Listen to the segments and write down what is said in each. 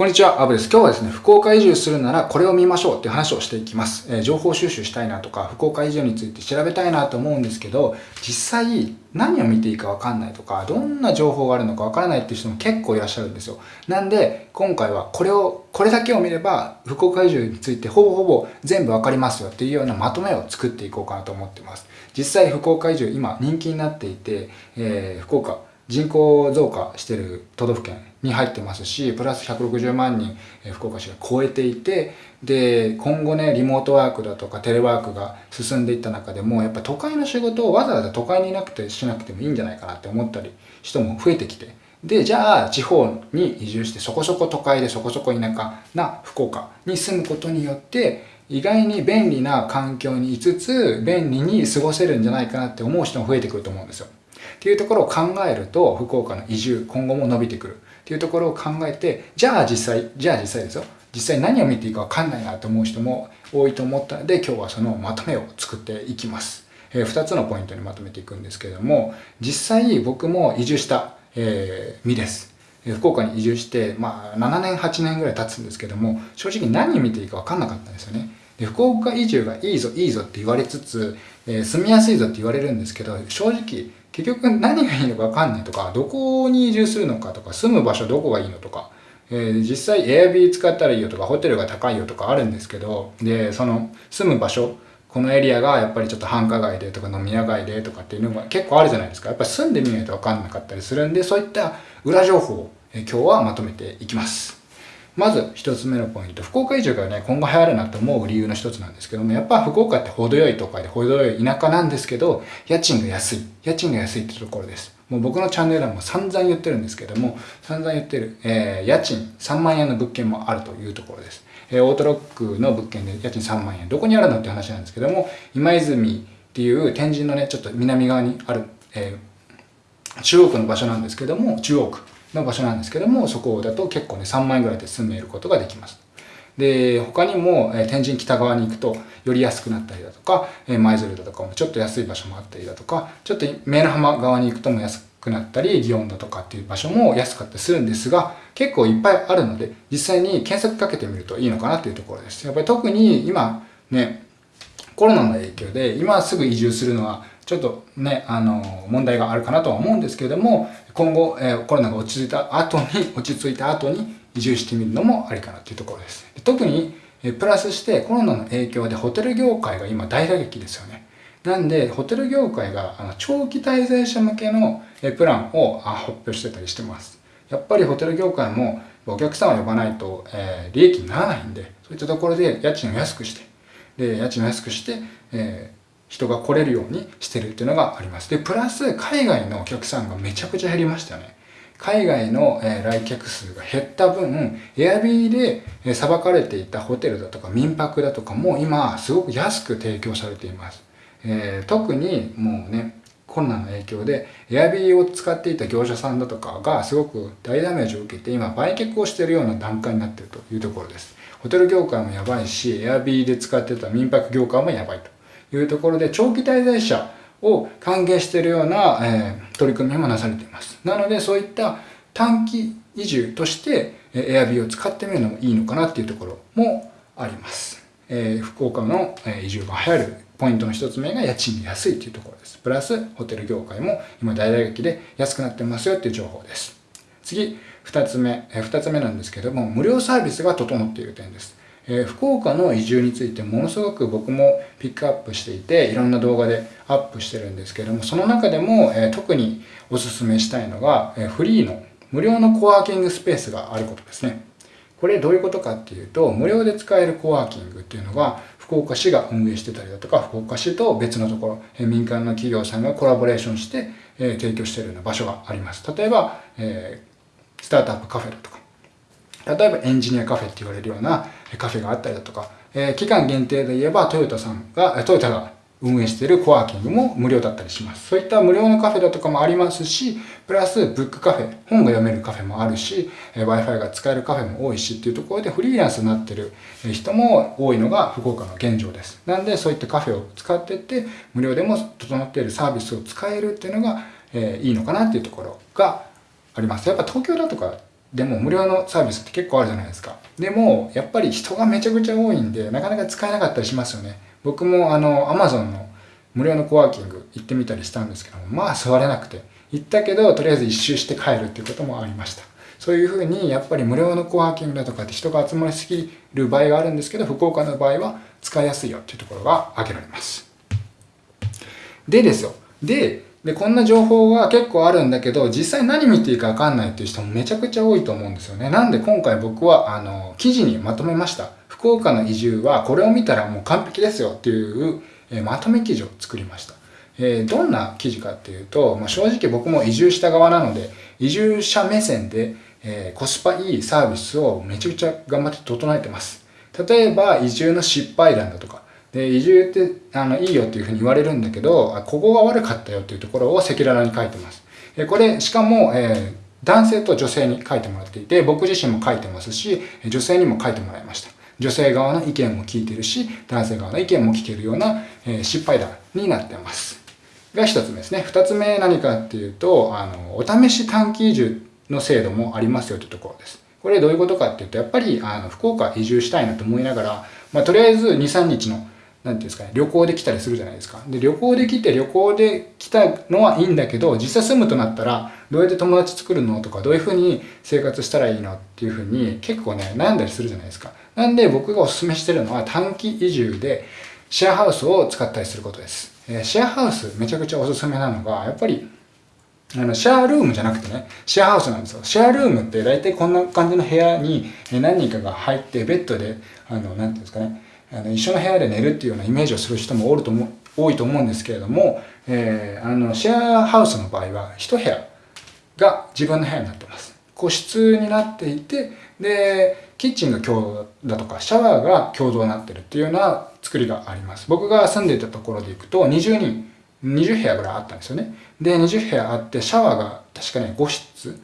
こんにちは、アブです。今日はですね、福岡移住するならこれを見ましょうっていう話をしていきます。えー、情報収集したいなとか、福岡移住について調べたいなと思うんですけど、実際何を見ていいかわかんないとか、どんな情報があるのかわからないっていう人も結構いらっしゃるんですよ。なんで、今回はこれを、これだけを見れば、福岡移住についてほぼほぼ全部わかりますよっていうようなまとめを作っていこうかなと思ってます。実際福岡移住今人気になっていて、えー、福岡人口増加してる都道府県に入ってますし、プラス160万人、え福岡市が超えていて、で、今後ね、リモートワークだとかテレワークが進んでいった中でも、やっぱ都会の仕事をわざわざ都会にいなくてしなくてもいいんじゃないかなって思ったり、人も増えてきて、で、じゃあ地方に移住してそこそこ都会でそこそこ田舎な福岡に住むことによって、意外に便利な環境にいつつ、便利に過ごせるんじゃないかなって思う人も増えてくると思うんですよ。っていうところを考えると、福岡の移住、今後も伸びてくるっていうところを考えて、じゃあ実際、じゃあ実際ですよ。実際何を見ていいかわかんないなと思う人も多いと思ったので、今日はそのまとめを作っていきます。えー、2つのポイントにまとめていくんですけれども、実際僕も移住した、えー、身です。福岡に移住して、まあ、7年、8年ぐらい経つんですけども、正直何見ていいか分かんなかったんですよね。で福岡移住がいいぞ、いいぞって言われつつ、えー、住みやすいぞって言われるんですけど、正直結局何がいいのか分かんないとか、どこに移住するのかとか、住む場所どこがいいのとか、えー、実際 Airb 使ったらいいよとか、ホテルが高いよとかあるんですけど、で、その住む場所、このエリアがやっぱりちょっと繁華街でとか飲み屋街でとかっていうのが結構あるじゃないですか。やっぱり住んでみないと分かんなかったりするんで、そういった裏情報を今日はまとめていきます。まず一つ目のポイント、福岡移住がね、今後流行るなと思う理由の一つなんですけども、やっぱ福岡って程よい都会で程よい田舎なんですけど、家賃が安い。家賃が安いってところです。もう僕のチャンネルはもう散々言ってるんですけども、散々言ってる、えー、家賃3万円の物件もあるというところです。えー、オートロックの物件で家賃3万円。どこにあるのって話なんですけども、今泉っていう天神のね、ちょっと南側にある、えー、中央区の場所なんですけども、中央区。の場所なんですけども、そこだと結構ね、3万円ぐらいで住めることができます。で、他にも、え、天神北側に行くとより安くなったりだとか、えー、舞鶴だとかもちょっと安い場所もあったりだとか、ちょっと目の浜側に行くとも安くなったり、祇園だとかっていう場所も安かったりするんですが、結構いっぱいあるので、実際に検索かけてみるといいのかなっていうところです。やっぱり特に今ね、コロナの影響で今すぐ移住するのはちょっとね、あの、問題があるかなとは思うんですけれども、今後、えー、コロナが落ち着いた後に、落ち着いた後に移住してみるのもありかなというところです。特に、えプラスしてコロナの影響でホテル業界が今大打撃ですよね。なんで、ホテル業界があの長期滞在者向けのプランを発表してたりしてます。やっぱりホテル業界もお客さんを呼ばないと、えー、利益にならないんで、そういったところで家賃を安くして、で、家賃を安くして、えー人が来れるようにしてるっていうのがあります。で、プラス海外のお客さんがめちゃくちゃ減りましたよね。海外の、来客数が減った分、エアビーで、裁かれていたホテルだとか民泊だとかも今すごく安く提供されています。えー、特にもうね、コロナの影響で、エアビーを使っていた業者さんだとかがすごく大ダメージを受けて、今売却をしているような段階になっているというところです。ホテル業界もやばいし、エアビーで使ってた民泊業界もやばいと。いうところで長期滞在者を歓迎しているような、えー、取り組みもなされています。なのでそういった短期移住としてエアビーを使ってみるのもいいのかなっていうところもあります。えー、福岡の移住が流行るポイントの一つ目が家賃安いというところです。プラスホテル業界も今大打撃で安くなってますよっていう情報です。次、二つ目、えー、二つ目なんですけども、無料サービスが整っている点です。えー、福岡の移住についてものすごく僕もピックアップしていていろんな動画でアップしてるんですけどもその中でも、えー、特におすすめしたいのが、えー、フリーの無料のコワーキングスペースがあることですね。これどういうことかっていうと無料で使えるコワーキングっていうのが福岡市が運営してたりだとか福岡市と別のところ、え民間の企業さんがコラボレーションして、え提供してるような場所があります。例えば、えスタートアップカフェだとか例えばエンジニアカフェって言われるようなカフェがあったりだとか、えー、期間限定で言えばトヨタさんが、トヨタが運営しているコワーキングも無料だったりします。そういった無料のカフェだとかもありますし、プラスブックカフェ、本が読めるカフェもあるし、えー、Wi-Fi が使えるカフェも多いしっていうところでフリーランスになってる人も多いのが福岡の現状です。なんでそういったカフェを使ってって無料でも整っているサービスを使えるっていうのが、えー、いいのかなっていうところがあります。やっぱ東京だとかでも無料のサービスって結構あるじゃないですか。でも、やっぱり人がめちゃくちゃ多いんで、なかなか使えなかったりしますよね。僕もあの、Amazon の無料のコワーキング行ってみたりしたんですけども、まあ座れなくて。行ったけど、とりあえず一周して帰るっていうこともありました。そういうふうに、やっぱり無料のコワーキングだとかって人が集まりすぎる場合があるんですけど、福岡の場合は使いやすいよっていうところが挙げられます。でですよ。で、で、こんな情報が結構あるんだけど、実際何見ていいかわかんないっていう人もめちゃくちゃ多いと思うんですよね。なんで今回僕は、あの、記事にまとめました。福岡の移住はこれを見たらもう完璧ですよっていう、えまとめ記事を作りました。えー、どんな記事かっていうと、まあ、正直僕も移住した側なので、移住者目線で、えー、コスパいいサービスをめちゃくちゃ頑張って整えてます。例えば、移住の失敗談だとか、で、移住ってあのいいよっていうふうに言われるんだけど、ここが悪かったよっていうところを赤裸々に書いてます。えこれ、しかも、えー、男性と女性に書いてもらっていて、僕自身も書いてますし、女性にも書いてもらいました。女性側の意見も聞いてるし、男性側の意見も聞けるような、えー、失敗談になってます。が一つ目ですね。二つ目何かっていうと、あの、お試し短期移住の制度もありますよというところです。これどういうことかっていうと、やっぱり、あの、福岡移住したいなと思いながら、まあ、とりあえず2、3日のなんていうんですかね、旅行で来たりするじゃないですか。で、旅行で来て旅行で来たのはいいんだけど、実際住むとなったら、どうやって友達作るのとか、どういうふうに生活したらいいのっていうふうに結構ね、悩んだりするじゃないですか。なんで僕がお勧めしてるのは短期移住でシェアハウスを使ったりすることです。えシェアハウスめちゃくちゃおすすめなのが、やっぱりあの、シェアルームじゃなくてね、シェアハウスなんですよ。シェアルームって大体こんな感じの部屋に何人かが入って、ベッドで、あの、なんていうんですかね、あの一緒の部屋で寝るっていうようなイメージをする人もおると思多いと思うんですけれども、えー、あのシェアハウスの場合は一部屋が自分の部屋になってます。個室になっていて、で、キッチンが共同だとか、シャワーが共同になってるっていうような作りがあります。僕が住んでいたところで行くと、20人、20部屋ぐらいあったんですよね。で、20部屋あって、シャワーが確かね、5室、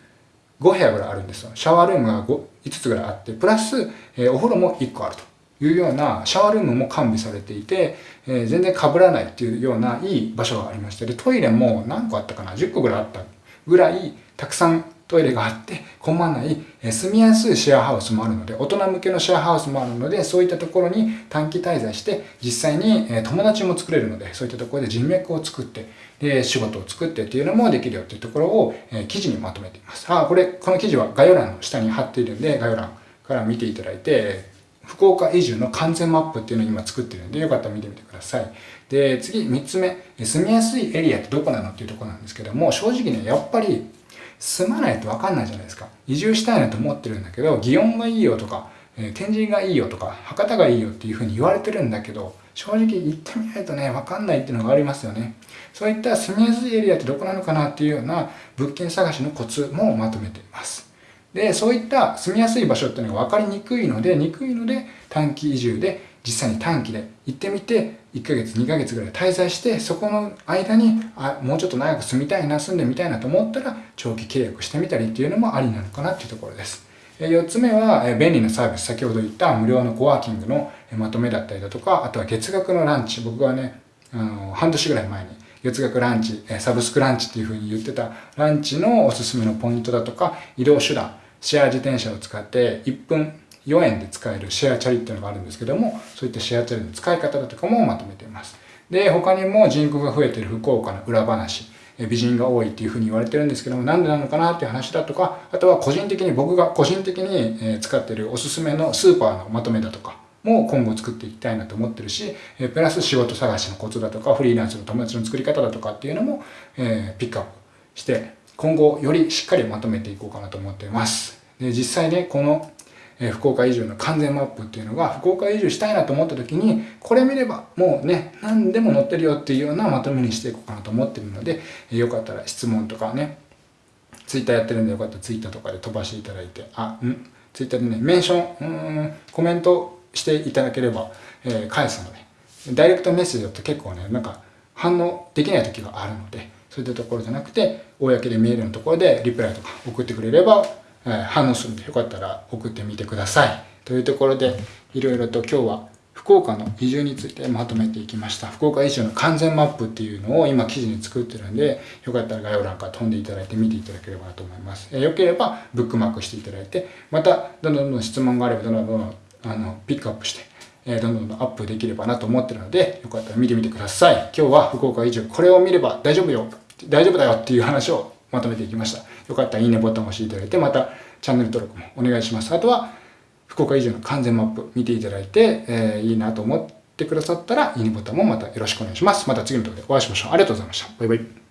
5部屋ぐらいあるんですよ。シャワールームが 5, 5つぐらいあって、プラス、えー、お風呂も1個あると。いうようなシャワールームも完備されていて、えー、全然被らないっていうようないい場所がありまして、で、トイレも何個あったかな ?10 個ぐらいあったぐらいたくさんトイレがあって困らない、えー、住みやすいシェアハウスもあるので、大人向けのシェアハウスもあるので、そういったところに短期滞在して実際に、えー、友達も作れるので、そういったところで人脈を作って、で、仕事を作ってっていうのもできるよっていうところを、えー、記事にまとめています。あ、これ、この記事は概要欄の下に貼っているんで、概要欄から見ていただいて、福岡移住の完全マップっていうのを今作ってるんで、よかったら見てみてください。で、次、3つ目、住みやすいエリアってどこなのっていうとこなんですけども、正直ね、やっぱり住まないとわかんないじゃないですか。移住したいなと思ってるんだけど、祇園がいいよとか、え天神がいいよとか、博多がいいよっていうふうに言われてるんだけど、正直行ってみないとね、わかんないっていうのがありますよね。そういった住みやすいエリアってどこなのかなっていうような物件探しのコツもまとめています。で、そういった住みやすい場所っていうのが分かりにくいので、にくいので短期移住で実際に短期で行ってみて、1ヶ月、2ヶ月ぐらい滞在して、そこの間に、あ、もうちょっと長く住みたいな、住んでみたいなと思ったら、長期契約してみたりっていうのもありなのかなっていうところです。4つ目は、便利なサービス、先ほど言った無料のコワーキングのまとめだったりだとか、あとは月額のランチ。僕はね、あの半年ぐらい前に月額ランチ、サブスクランチっていうふうに言ってたランチのおすすめのポイントだとか、移動手段、シェア自転車を使って1分4円で使えるシェアチャリっていうのがあるんですけども、そういったシェアチャリの使い方だとかもまとめています。で、他にも人口が増えている福岡の裏話、美人が多いっていうふうに言われてるんですけども、なんでなのかなっていう話だとか、あとは個人的に僕が個人的に使ってるおすすめのスーパーのまとめだとかも今後作っていきたいなと思ってるし、プラス仕事探しのコツだとか、フリーランスの友達の作り方だとかっていうのも、えー、ピックアップして、今後よりしっかりまとめていこうかなと思っています。で実際ね、この福岡移住の完全マップっていうのが福岡移住したいなと思った時にこれ見ればもうね何でも載ってるよっていうようなまとめにしていこうかなと思ってるのでよかったら質問とかねツイッターやってるんでよかったらツイッターとかで飛ばしていただいてあん？ツイッターでねメンションうんコメントしていただければ、えー、返すのでダイレクトメッセージだと結構ねなんか反応できない時があるのでそういったところじゃなくて公で見えるようなところでリプライとか送ってくれれば反応するんでよかったら送ってみてください。というところでいろいろと今日は福岡の移住についてまとめていきました。福岡移住の完全マップっていうのを今記事に作ってるんで、よかったら概要欄から飛んでいただいて見ていただければなと思います。えー、よければブックマークしていただいて、またどんどんどん質問があればどんどんどんどんあのピックアップして、えー、どんどんどんアップできればなと思ってるので、よかったら見てみてください。今日は福岡移住、これを見れば大丈夫よ、大丈夫だよっていう話をまとめていきました。よかったらいいねボタンを押していただいて、またチャンネル登録もお願いします。あとは、福岡以上の完全マップ見ていただいて、えー、いいなと思ってくださったら、いいねボタンもまたよろしくお願いします。また次の動画でお会いしましょう。ありがとうございました。バイバイ。